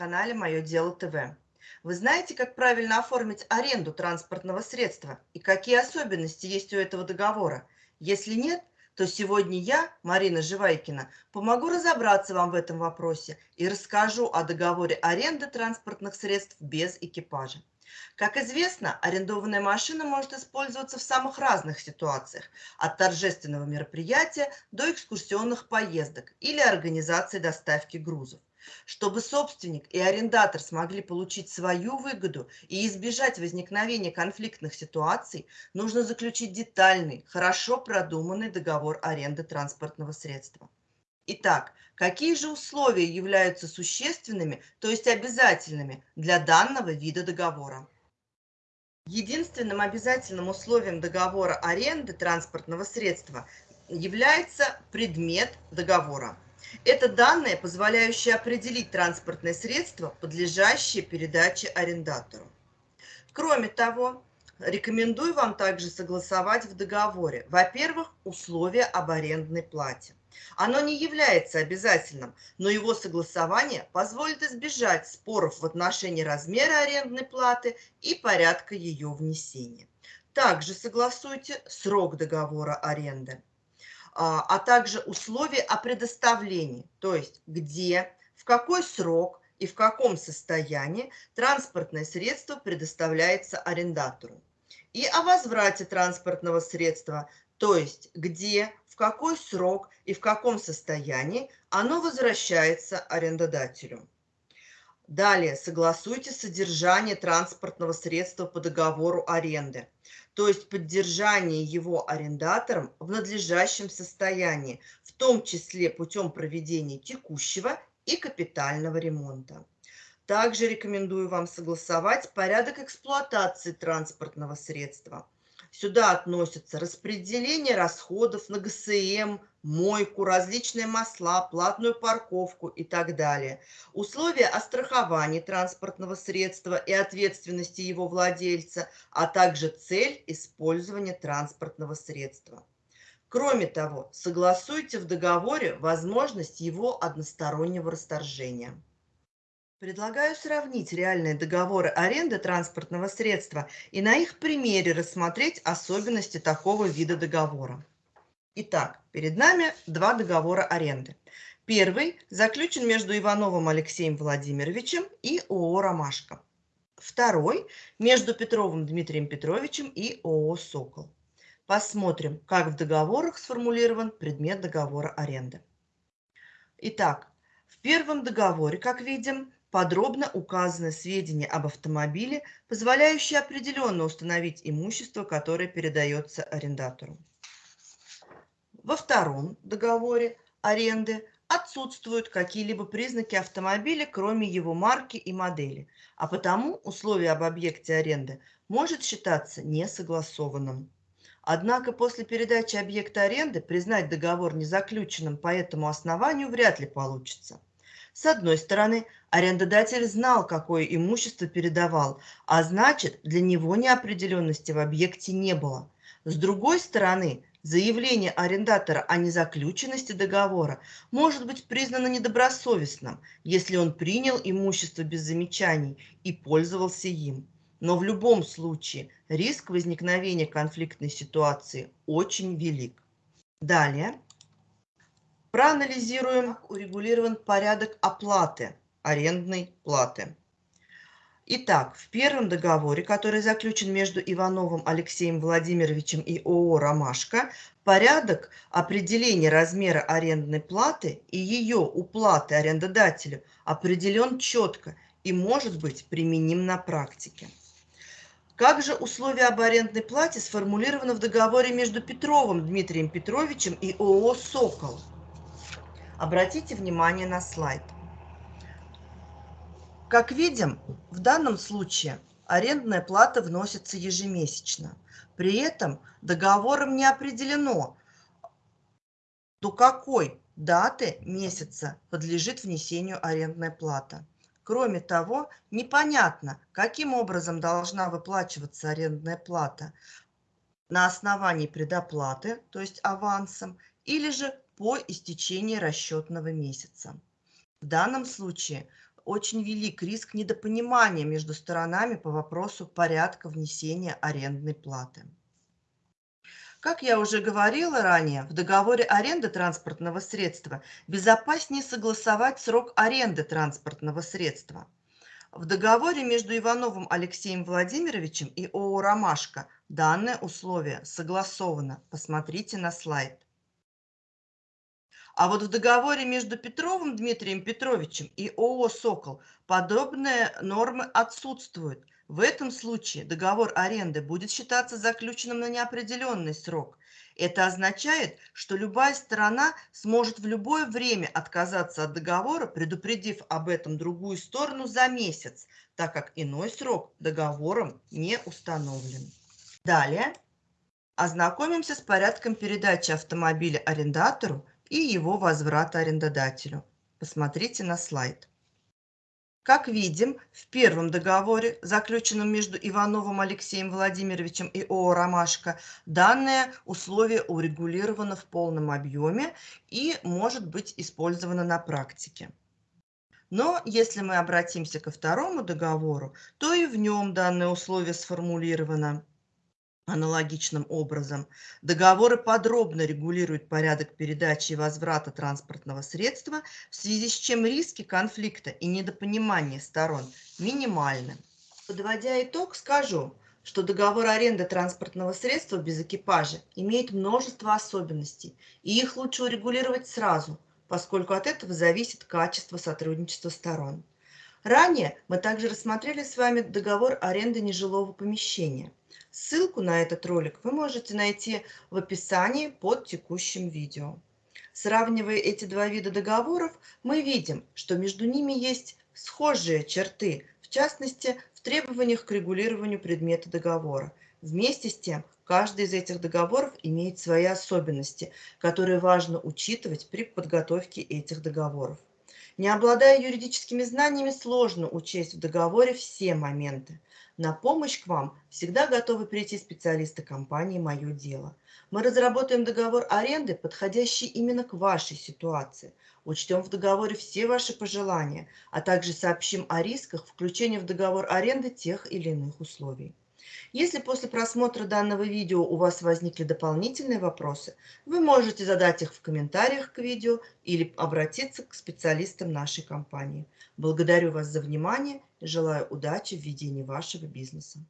канале «Мое дело ТВ». Вы знаете, как правильно оформить аренду транспортного средства и какие особенности есть у этого договора? Если нет, то сегодня я, Марина Живайкина, помогу разобраться вам в этом вопросе и расскажу о договоре аренды транспортных средств без экипажа. Как известно, арендованная машина может использоваться в самых разных ситуациях, от торжественного мероприятия до экскурсионных поездок или организации доставки грузов. Чтобы собственник и арендатор смогли получить свою выгоду и избежать возникновения конфликтных ситуаций, нужно заключить детальный, хорошо продуманный договор аренды транспортного средства. Итак, какие же условия являются существенными, то есть обязательными для данного вида договора? Единственным обязательным условием договора аренды транспортного средства является предмет договора. Это данные, позволяющие определить транспортное средство, подлежащее передаче арендатору. Кроме того, рекомендую вам также согласовать в договоре, во-первых, условия об арендной плате. Оно не является обязательным, но его согласование позволит избежать споров в отношении размера арендной платы и порядка ее внесения. Также согласуйте срок договора аренды. А, а также условия о предоставлении, то есть где, в какой срок и в каком состоянии транспортное средство предоставляется арендатору. И о возврате транспортного средства, то есть где, в какой срок и в каком состоянии оно возвращается арендодателю. Далее согласуйте содержание транспортного средства по договору аренды то есть поддержание его арендатором в надлежащем состоянии, в том числе путем проведения текущего и капитального ремонта. Также рекомендую вам согласовать порядок эксплуатации транспортного средства – Сюда относятся распределение расходов на ГСМ, мойку, различные масла, платную парковку и так далее. Условия о страховании транспортного средства и ответственности его владельца, а также цель использования транспортного средства. Кроме того, согласуйте в договоре возможность его одностороннего расторжения. Предлагаю сравнить реальные договоры аренды транспортного средства и на их примере рассмотреть особенности такого вида договора. Итак, перед нами два договора аренды. Первый заключен между Ивановым Алексеем Владимировичем и ООО «Ромашка». Второй между Петровым Дмитрием Петровичем и ООО «Сокол». Посмотрим, как в договорах сформулирован предмет договора аренды. Итак, в первом договоре, как видим, подробно указаны сведения об автомобиле, позволяющие определенно установить имущество, которое передается арендатору. Во втором договоре аренды отсутствуют какие-либо признаки автомобиля, кроме его марки и модели, а потому условие об объекте аренды может считаться несогласованным. Однако после передачи объекта аренды признать договор незаключенным по этому основанию вряд ли получится – с одной стороны, арендодатель знал, какое имущество передавал, а значит, для него неопределенности в объекте не было. С другой стороны, заявление арендатора о незаключенности договора может быть признано недобросовестным, если он принял имущество без замечаний и пользовался им. Но в любом случае риск возникновения конфликтной ситуации очень велик. Далее Проанализируем, урегулирован порядок оплаты арендной платы. Итак, в первом договоре, который заключен между Ивановым Алексеем Владимировичем и ООО «Ромашка», порядок определения размера арендной платы и ее уплаты арендодателю определен четко и может быть применим на практике. Как же условия об арендной плате сформулированы в договоре между Петровым Дмитрием Петровичем и ООО «Сокол»? Обратите внимание на слайд. Как видим, в данном случае арендная плата вносится ежемесячно. При этом договором не определено, до какой даты месяца подлежит внесению арендная плата. Кроме того, непонятно, каким образом должна выплачиваться арендная плата на основании предоплаты, то есть авансом, или же по истечении расчетного месяца. В данном случае очень велик риск недопонимания между сторонами по вопросу порядка внесения арендной платы. Как я уже говорила ранее, в договоре аренды транспортного средства безопаснее согласовать срок аренды транспортного средства. В договоре между Ивановым Алексеем Владимировичем и ООО «Ромашка» данное условие согласовано. Посмотрите на слайд. А вот в договоре между Петровым Дмитрием Петровичем и ООО «Сокол» подобные нормы отсутствуют. В этом случае договор аренды будет считаться заключенным на неопределенный срок. Это означает, что любая сторона сможет в любое время отказаться от договора, предупредив об этом другую сторону за месяц, так как иной срок договором не установлен. Далее ознакомимся с порядком передачи автомобиля арендатору и его возврата арендодателю. Посмотрите на слайд. Как видим, в первом договоре, заключенном между Ивановым Алексеем Владимировичем и ООО «Ромашка», данное условие урегулировано в полном объеме и может быть использовано на практике. Но если мы обратимся ко второму договору, то и в нем данное условие сформулировано аналогичным образом. Договоры подробно регулируют порядок передачи и возврата транспортного средства, в связи с чем риски конфликта и недопонимания сторон минимальны. Подводя итог, скажу, что договор аренды транспортного средства без экипажа имеет множество особенностей, и их лучше урегулировать сразу, поскольку от этого зависит качество сотрудничества сторон. Ранее мы также рассмотрели с вами договор аренды нежилого помещения – Ссылку на этот ролик вы можете найти в описании под текущим видео. Сравнивая эти два вида договоров, мы видим, что между ними есть схожие черты, в частности, в требованиях к регулированию предмета договора. Вместе с тем, каждый из этих договоров имеет свои особенности, которые важно учитывать при подготовке этих договоров. Не обладая юридическими знаниями, сложно учесть в договоре все моменты. На помощь к вам всегда готовы прийти специалисты компании «Мое дело». Мы разработаем договор аренды, подходящий именно к вашей ситуации. Учтем в договоре все ваши пожелания, а также сообщим о рисках включения в договор аренды тех или иных условий. Если после просмотра данного видео у вас возникли дополнительные вопросы, вы можете задать их в комментариях к видео или обратиться к специалистам нашей компании. Благодарю вас за внимание и желаю удачи в ведении вашего бизнеса.